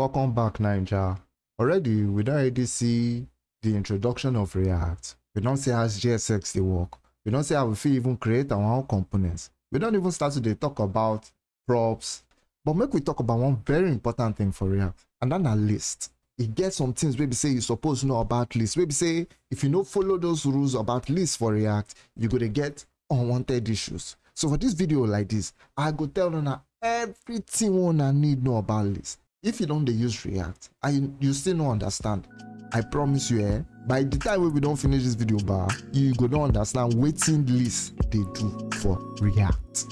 Welcome back, Ninja. Already, don't already see the introduction of React. We don't see how JSX they work. We don't see how we even create our own components. We don't even start to talk about props. But make we talk about one very important thing for React, and that na list. E get some things wey be say you suppose know about list. Wey be say if you no follow those rules about list for React, you go dey get unwanted issues. So for this video like this, I go tell una everything una need know about list. If you don't use React and you still no understand, I promise you eh, by the time we we don finish this video bar, you go don understand waiting list they do for React.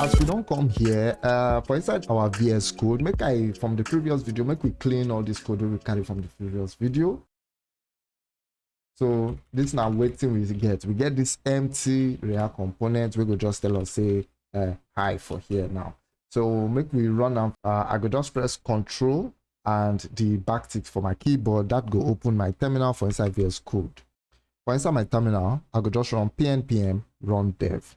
as we don't come here uh for inside our vs code make i from the previous video make we clean all this code we carry from the previous video so this now waiting we get we get this empty react component We go just tell us say uh, hi for here now. So make we run am uh, i go just press control and the backtick for my keyboard. That go open my terminal for inside vs code. For inside my terminal i go just run pnpm run dev.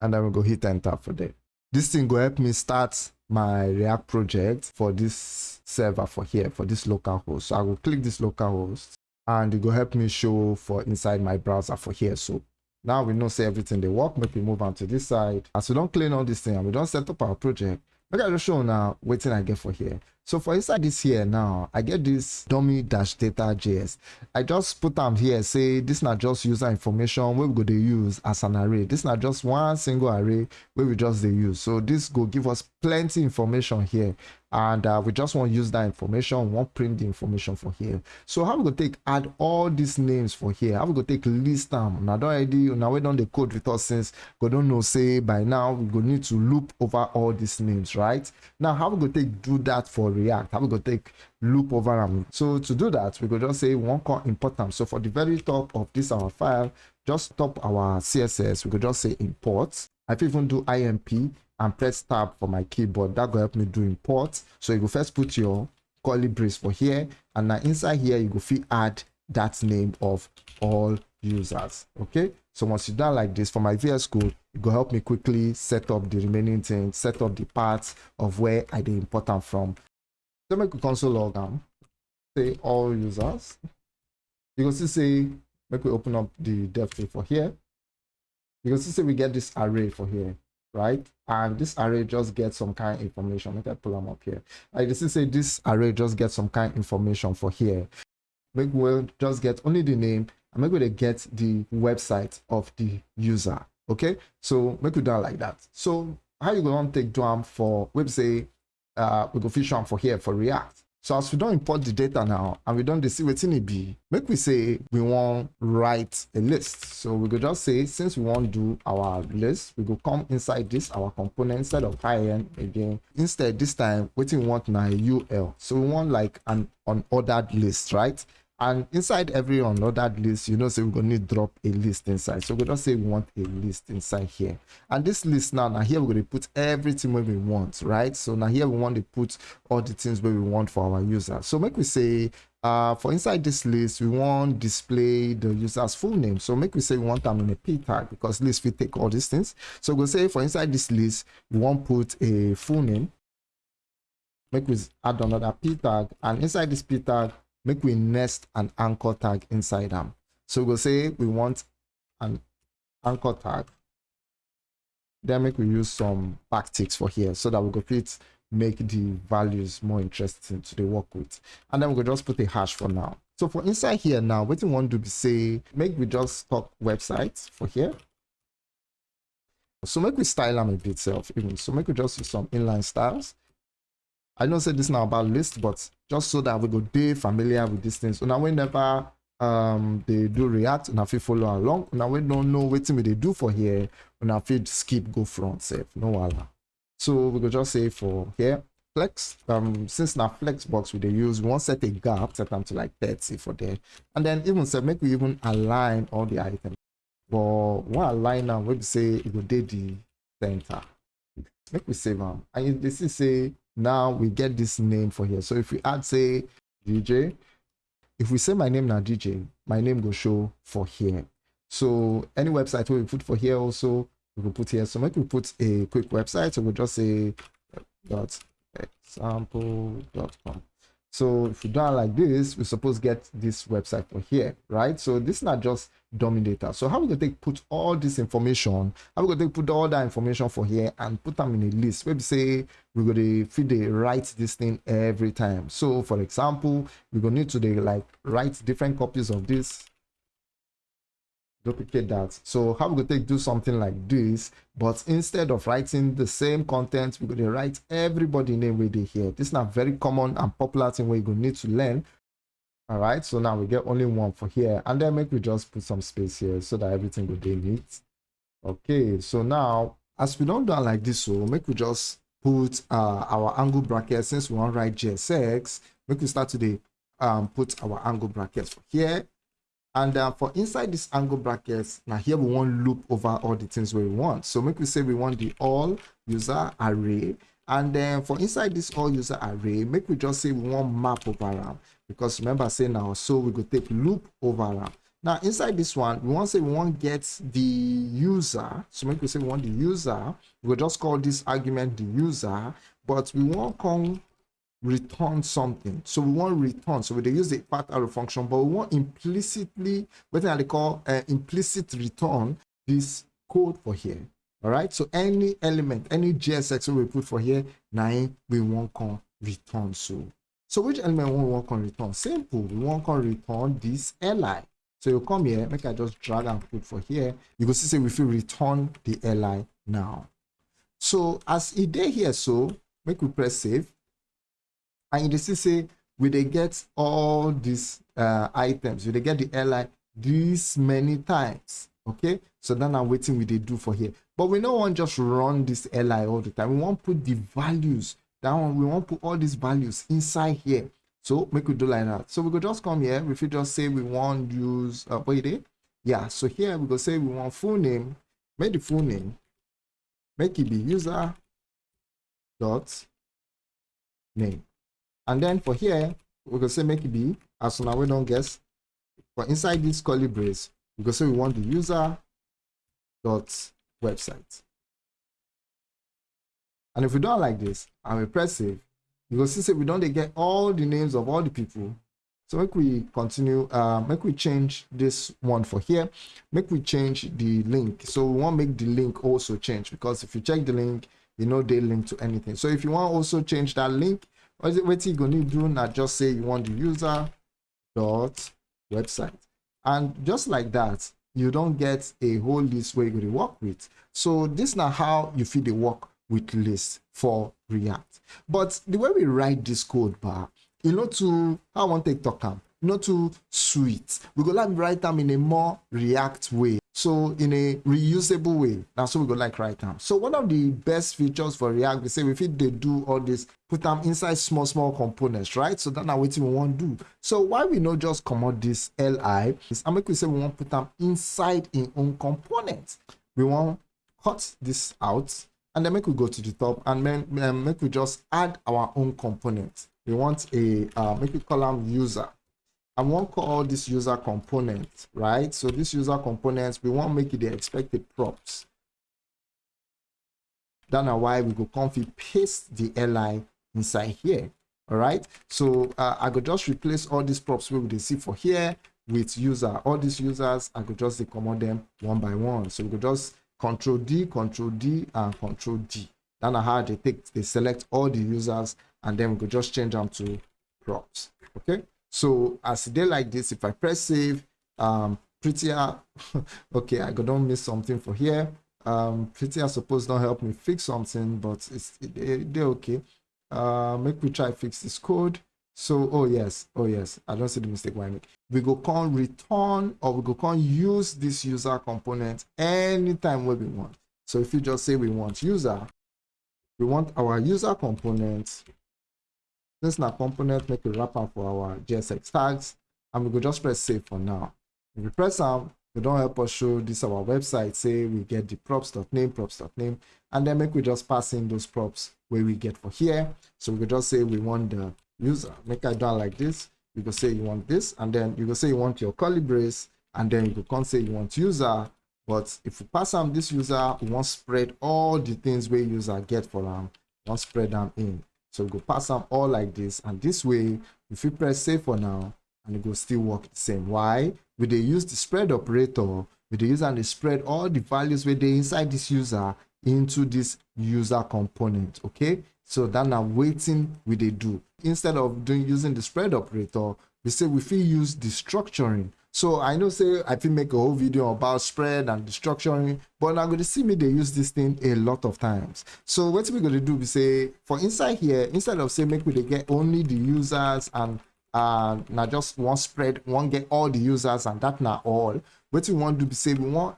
And then we go hit enter for there. This thing go help me start my React project for this server for here, for this local host. So I will click this local host and it will help me show for inside my browser for here. So now we know say everything they work. Make we move on to this side. As we don't clean all this thing and we don't set up our project, make I just show now waiting I get for here. So for inside this here now, I get this dummy dash data JS. I just put them here, say this not just user information we go to use as an array. This not just one single array where we just they use. So this go give us plenty information here. And uh, we just want to use that information, want print the information for here. So how we going to take add all these names for here? How we going to take list them? Now don't already now we done the code with us since we don't know say by now we going to need to loop over all these names, right? Now how we go take do that for React? How we going to take loop over them? So to do that, we go just say one call import them. So for the very top of this our file, just top our CSS. We could just say import. I even do IMP and press tab for my keyboard. That will help me do import. So you go first put your curly brace for here, and now inside here you go fit add that name of all users. Okay. So once you done like this for my VS Code, it will help me quickly set up the remaining things, set up the parts of where I dey import them from. So make a console log am. Say all users. You can see say make we open up the dev tree for here. You can see say we get this array for here, right? And this array just gets some kind of information. Make I pull them up here. I can see say this array just gets some kind of information for here. Make we just get only the name and we dey get the website of the user. Okay, so make it down like that. So how you gonna take do am for website? Uh, we go fish am for here for React. So as we don't import the data now and we don't see wetin e be, make we say we want write a list. So we could just say since we want do our list, we go come inside this our component instead of high-end again. Instead this time wetin we want na UL. So we want like an unordered list, right? And inside every unordered list, you know, say we're gonna need drop a list inside. So we just say we want a list inside here. And this list now, now here we're gonna put everything where we want, right? So now here we want to put all the things where we want for our user. So make we say uh for inside this list, we want display the user's full name. So make we say we want them in a p tag because list we take all these things. So we'll say for inside this list, we want put a full name. Make we add another p tag, and inside this p tag, make we nest an anchor tag inside them. So we'll say we want an anchor tag. Then make we use some backticks for here so that we go fit make the values more interesting to the work with. And then we will just put a hash for now. So for inside here now, what you want to be say, make we just talk websites for here. So make we style them a bit self even. So make we just use some inline styles. I don't say this now about list, but just so that we go dey familiar with these things. So now whenever um they do react, and if you follow along, now we don't know what we they do for here, and if you skip go front safe, no wala. So we go just say for here flex um since now flex box we they use we want set a gap set them to like 30 for there. And then even say make we even align all the items. But one align now we say it will dey the center. Make we save them and this is say now we get this name for here. So if we add say dj if we say my name now dj my name will show for here. So any website we put for here also we will put here. So make we put a quick website. So we'll just say dot example.com so if we do it like this we suppose get this website for here right? So this is not just data so how we gonna take put all this information how we gonna take put all that information for here and put them in a list maybe say we're gonna feed the write this thing every time. So for example we're gonna need to like write different copies of this duplicate that. So how we could take do something like this but instead of writing the same content we're going to write everybody name where they here. This is not very common and popular thing where you're going to need to learn all right so now we get only one for here and then make we just put some space here so that everything will be neat okay so now as we don't do like this so make we just put uh, our angle bracket since we want write JSX make we start today um put our angle brackets for here and uh, for inside this angle brackets, now here we want loop over all the things we want. So make we say we want the all user array. And then for inside this all user array, make we just say we want map over RAM. Because remember saying now, so we could take loop over. Now inside this one, we want to say we want get the user. So make we say we want the user. We'll just call this argument the user, but we want come return something. So we want return. So we use the part arrow function, but we want implicitly, what they call uh, implicit return this code for here. All right. So any element, any JSX we put for here, now we want to return. So, so which element we want to return? Simple. We want to return this li. So you come here, make I just drag and put for here. You can see say we feel return the li now. So as it day here, so make we press save and you see say we they get all these uh, items we they get the li this many times okay so then i'm waiting we they do for here but we don't want just run this li all the time we want to put the values down we want put all these values inside here. So make we do like that. So we could just come here. If we just say we want use uh wait yeah. So here we go say we want full name. Make the full name. Make it be user dot name. And then for here, we can say make it be, as now we don't guess. But inside this curly brace, we can say we want the user dot website. And if we don't like this and we press save, you will see say we don't get all the names of all the people. So make we continue, uh, make we change this one for here. Make we change the link. So we want make the link also change because if you check the link, you know they link to anything. So if you want also change that link, what, it, what you gonna do now just say you want the user dot website and just like that you don't get a whole list where you're going to work with so this now how you feel the work with list for react. But the way we write this code bar you know to i want to talk am? Not too sweet. We go like write them in a more react way. So in a reusable way. That's what we go like right now so one of the best features for react we say if it they do all this put them inside small small components right? So that's what we want to do. So why we not just come out this li is i make we say we want to put them inside in own components we want cut this out and then make we go to the top and then um, make we just add our own component we want a uh, make we them user I want to call this user component, right? So this user components, we want to make it the expected props. That's why we go config paste the li inside here. All right. So uh, I could just replace all these props we will see for here with user. All these users, I could just command them one by one. So we could just control D, control D, and control D. Then I how they take they select all the users and then we could just change them to props. Okay. So as they like this, if I press save, um, prettier, okay, I don't miss something for here. Um, prettier suppose don't help me fix something, but it's it, they're okay. Uh, make me try fix this code. So, oh yes, oh yes, I don't see the mistake why. We go can return or we go can use this user component anytime where we want. So if you just say we want user, we want our user component this now component make a wrapper for our JSX tags, and we go just press save for now. If we press out, they don't help us show this our website. Say we get the props.name, props.name, and then make we just pass in those props where we get for here. So we could just say we want the user. Make it done like this. You could say you want this, and then you could say you want your brace, and then you could say you want user. But if we pass them this user we want spread all the things where user get for them want spread them in. So we go pass them all like this and this way if we press save for now and it will still work the same. Why? We they use the spread operator. We dey use and they spread all the values where they inside this user into this user component okay so that now waiting we they do. Instead of doing using the spread operator we say we fit use destructuring. So i know say i fit make a whole video about spread and destructuring but now going to see me they use this thing a lot of times. So what we going to do we say for inside here instead of say make we they get only the users and uh now just one spread one get all the users and that now all what we want to be say we want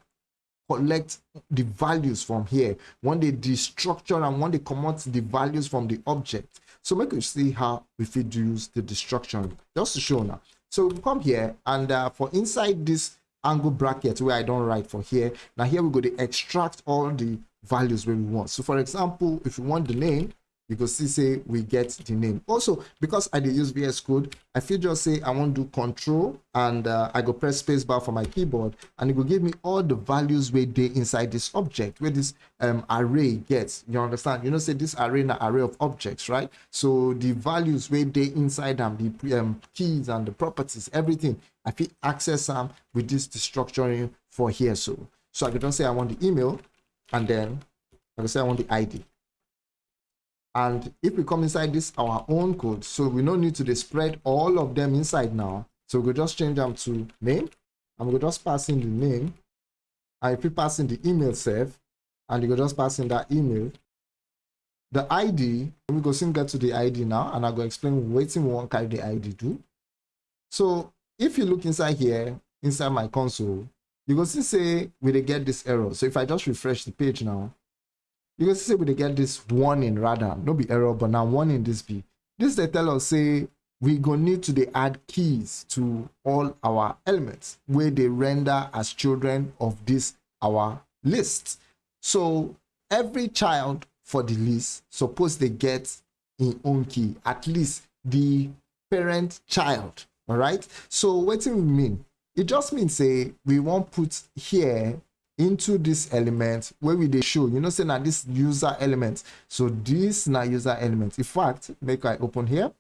collect the values from here. When they destructure and when they come out the values from the object. So make you see how we fit the destruction. Just to show now. So we come here and uh, for inside this angle bracket where i don't write for here now here we go to extract all the values where we want. So for example if you want the name you see say we get the name. Also because i use vs code i feel just say i want to do control and uh, i go press spacebar for my keyboard and it will give me all the values where they inside this object where this um array gets you understand? You know say this array an array of objects right? So the values where they inside them the um, keys and the properties everything i feel access them with this structuring for here so. So i can just say i want the email and then i can say i want the id and if we come inside this our own code so we don't need to spread all of them inside now. So we'll just change them to name and we'll just pass in the name and if we pass in the email self and you go just pass in that email the id we go soon get to the id now and I'll go explain waiting one carry the id do. So if you look inside here inside my console you go see say we get this error. So if i just refresh the page now can see we get this warning rather no be error but now warning this be this they tell us say we gonna need to they add keys to all our elements where they render as children of this our list. So every child for the list suppose they get in own key at least the parent child all right so what do we mean? It just means say we won't put here into this element where we they show you know say now this user element. So this now user element. In fact make i open here.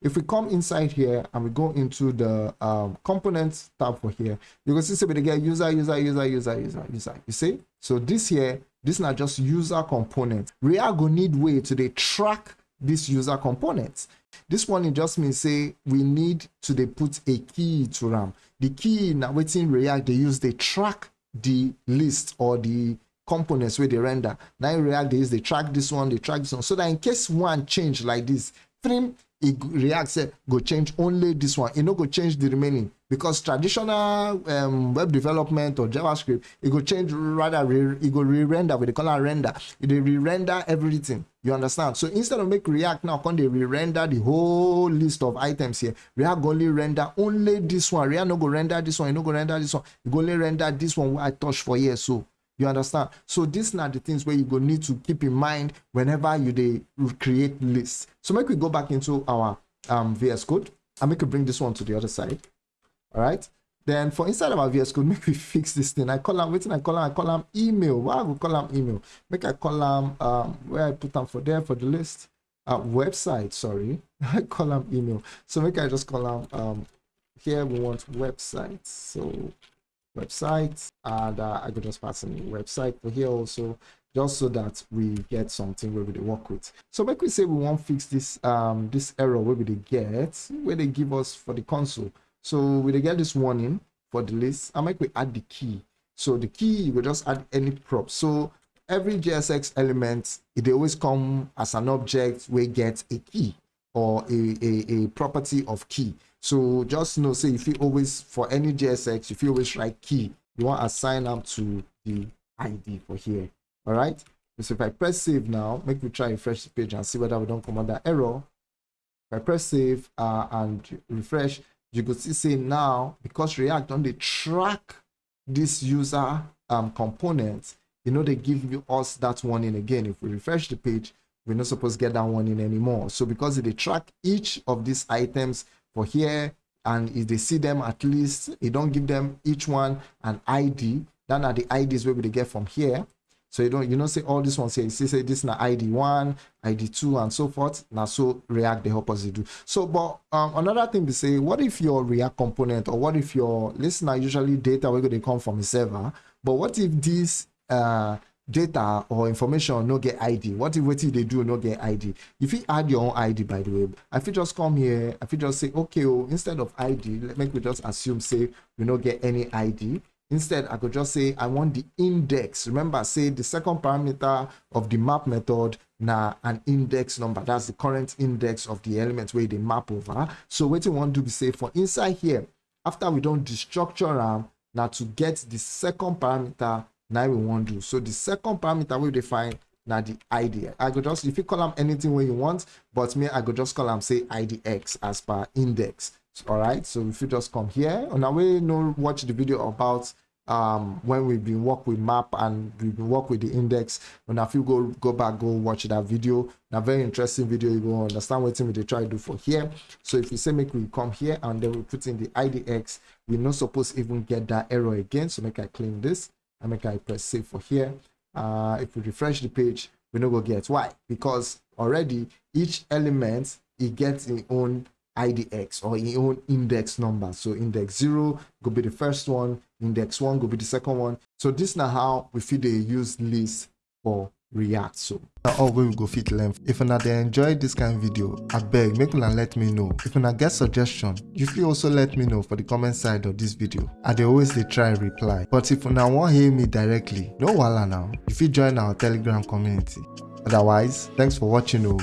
If we come inside here and we go into the um, components tab for here you can see we get user user user user user user. You see? So this here this not just user component. React go need way to they track this user components this one it just means say we need to they put a key to ram. The key now waiting react they use they track the list or the components where they render. Now in React, they use they track this one, they track this one, so that in case one change like this, trim it React say go change only this one. It no go change the remaining because traditional um, web development or JavaScript, it go change rather it go re-render with the color render. It re-render everything. You understand? So instead of make React now, can they re-render the whole list of items here? React go only render only this one. React no go render this one. You no go render this one. You go only render this one I touch for here. So you understand? So these are the things where you go need to keep in mind whenever you they create lists. So make we go back into our um, VS Code and make we bring this one to the other side. All right. Then for inside of our VS Code, make we fix this thing. I call them, waiting, I call them, I call them email. Why will call them email? Make I call them um, where I put them for there for the list. Uh, website, sorry. I call them email. So make I just call them um, here we want website. So website and uh, I could just pass in website for here also just so that we get something where we work with. So make we say we want to fix this um this error where we get where they give us for the console. So we get this warning for the list. I make we add the key. So the key you will just add any prop. So every JSX element it always come as an object where get a key or a, a, a property of key. So just you know, say if you always, for any JSX, if you always write key, you want to assign them to the ID for here. All right. So if I press save now, make me try refresh the page and see whether we don't come under error. If I press save uh, and refresh, you could see say now, because React on the track this user um, component, you know, they give you us that warning again. If we refresh the page, we're not supposed to get that one in anymore. So because they track each of these items for here and if they see them at least you don't give them each one an id then are the ids where we get from here. So you don't you know say all this ones here you see say this na id one id two and so forth. Now so react they help us to do. So but um, another thing to say what if your react component or what if your listener usually data where they come from a server? But what if this uh data or information no get id what if what if they do no get id if you add your own id by the way i fit just come here i fit just say okay oh instead of id let me just assume say we no get any id Instead, I could just say I want the index. Remember, say the second parameter of the map method now an index number. That's the current index of the element where they map over. So what you want to be say for inside here, after we don't destructure them, now to get the second parameter, now we want to do. So the second parameter we define now the id. I could just if you call them anything where you want, but me I could just call them say idx as per index. All right. So if you just come here, on our way, know watch the video about um when we've been work with map and we've been work with the index and if you go go back go watch that video a very interesting video you go understand what we they try to do for here so if you say make we come here and then we put in the idx we're not supposed even get that error again so make i clean this and make i press save for here. Uh if we refresh the page we no go get why because already each element it gets its own idx or your own index number. So index 0 go be the first one index 1 go be the second one. So this now how we fit dey use list for react so. All we go fit learn. If una dey enjoy this kind of video abeg make una let me know. If una get suggestion you fit also let me know for the comment side of this video. I dey always dey try reply. But if una wan hear me directly no wahala now. If you join our telegram community. Otherwise thanks for watching o